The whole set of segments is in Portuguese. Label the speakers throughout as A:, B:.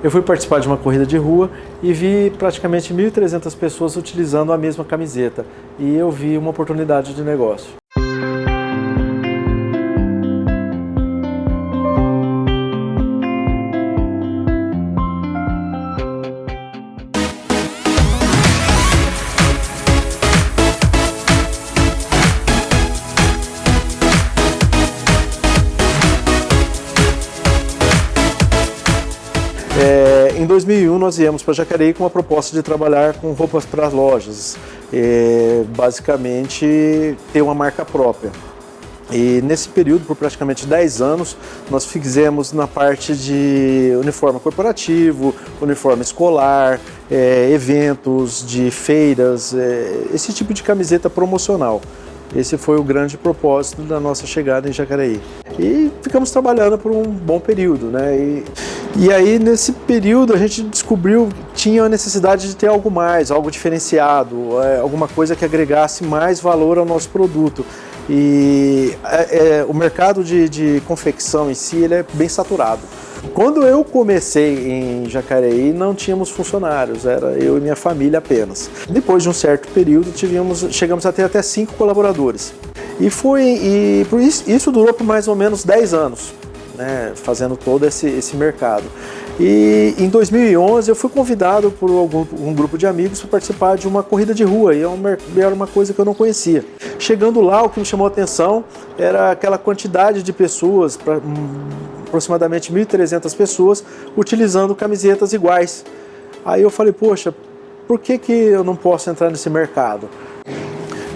A: Eu fui participar de uma corrida de rua e vi praticamente 1.300 pessoas utilizando a mesma camiseta. E eu vi uma oportunidade de negócio. É, em 2001 nós viemos para Jacareí com uma proposta de trabalhar com roupas para lojas, é, basicamente ter uma marca própria. E nesse período, por praticamente 10 anos, nós fizemos na parte de uniforme corporativo, uniforme escolar, é, eventos de feiras, é, esse tipo de camiseta promocional. Esse foi o grande propósito da nossa chegada em Jacareí. E ficamos trabalhando por um bom período, né? E, e aí, nesse período, a gente descobriu que tinha a necessidade de ter algo mais, algo diferenciado, é, alguma coisa que agregasse mais valor ao nosso produto. E é, é, o mercado de, de confecção em si ele é bem saturado. Quando eu comecei em Jacareí, não tínhamos funcionários, era eu e minha família apenas. Depois de um certo período, tivemos, chegamos a ter até cinco colaboradores. E, foi, e isso, durou por mais ou menos 10 anos né, fazendo todo esse, esse mercado. E em 2011 eu fui convidado por algum, um grupo de amigos para participar de uma corrida de rua e é era uma coisa que eu não conhecia. Chegando lá, o que me chamou a atenção era aquela quantidade de pessoas, pra, hum, aproximadamente 1.300 pessoas, utilizando camisetas iguais. Aí eu falei, poxa, por que, que eu não posso entrar nesse mercado?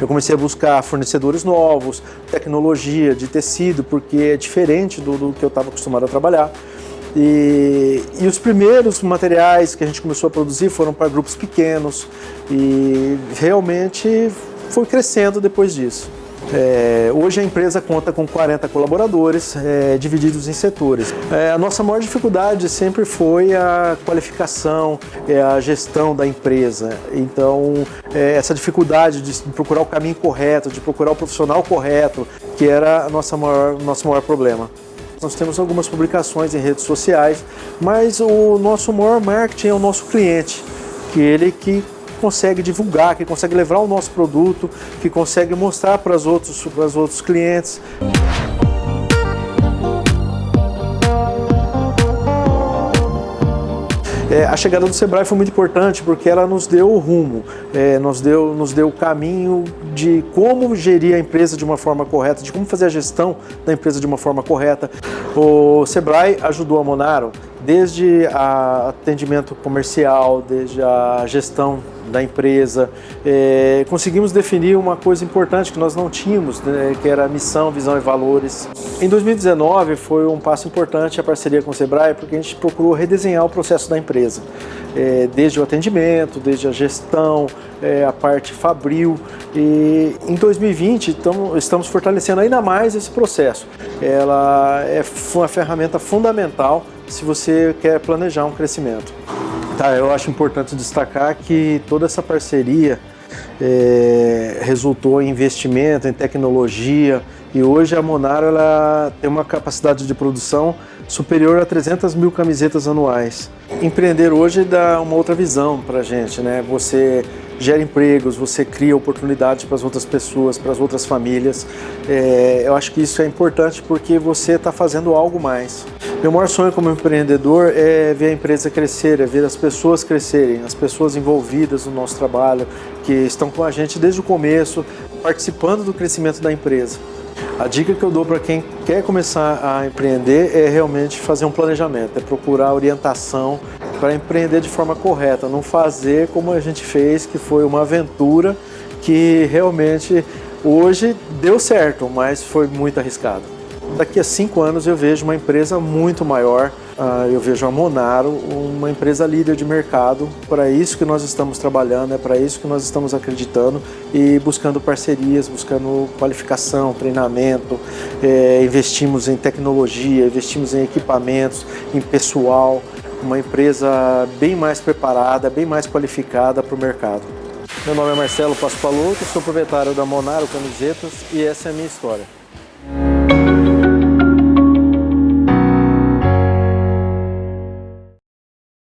A: Eu comecei a buscar fornecedores novos, tecnologia de tecido, porque é diferente do, do que eu estava acostumado a trabalhar. E, e, os primeiros materiais que a gente começou a produzir foram para grupos pequenos e realmente foi crescendo depois disso. É, hoje a empresa conta com 40 colaboradores, é, divididos em setores. É, a nossa maior dificuldade sempre foi a qualificação, é, a gestão da empresa. Então, é, essa dificuldade de procurar o caminho correto, de procurar o profissional correto, que era a nossa maior, nosso maior problema. Nós temos algumas publicações em redes sociais, mas o nosso maior marketing é o nosso cliente, que ele que consegue divulgar, que consegue levar o nosso produto, que consegue mostrar para os outros, outros clientes. É, a chegada do Sebrae foi muito importante porque ela nos deu o rumo, é, nos, deu, nos deu o caminho de como gerir a empresa de uma forma correta, de como fazer a gestão da empresa de uma forma correta. O Sebrae ajudou a Monaro desde a atendimento comercial, desde a gestão da empresa. É, conseguimos definir uma coisa importante que nós não tínhamos, né, que era missão, visão e valores. Em 2019 foi um passo importante a parceria com o Sebrae, porque a gente procurou redesenhar o processo da empresa. É, desde o atendimento, desde a gestão, é, a parte fabril. E em 2020 tamo, estamos fortalecendo ainda mais esse processo. Ela é uma ferramenta fundamental se você quer planejar um crescimento. Tá, eu acho importante destacar que toda essa parceria é, resultou em investimento, em tecnologia e hoje a Monaro ela tem uma capacidade de produção superior a 300 mil camisetas anuais. Empreender hoje dá uma outra visão para a gente, né? Você gera empregos, você cria oportunidades para as outras pessoas, para as outras famílias. É, eu acho que isso é importante porque você está fazendo algo mais. Meu maior sonho como empreendedor é ver a empresa crescer, é ver as pessoas crescerem, as pessoas envolvidas no nosso trabalho, que estão com a gente desde o começo, participando do crescimento da empresa. A dica que eu dou para quem quer começar a empreender é realmente fazer um planejamento, é procurar orientação para empreender de forma correta, não fazer como a gente fez, que foi uma aventura que realmente hoje deu certo, mas foi muito arriscado. Daqui a cinco anos eu vejo uma empresa muito maior, ah, eu vejo a Monaro, uma empresa líder de mercado, para isso que nós estamos trabalhando, é para isso que nós estamos acreditando e buscando parcerias, buscando qualificação, treinamento, é, investimos em tecnologia, investimos em equipamentos, em pessoal, uma empresa bem mais preparada, bem mais qualificada para o mercado. Meu nome é Marcelo Paspaloto, sou proprietário da Monaro Camisetas e essa é a minha história.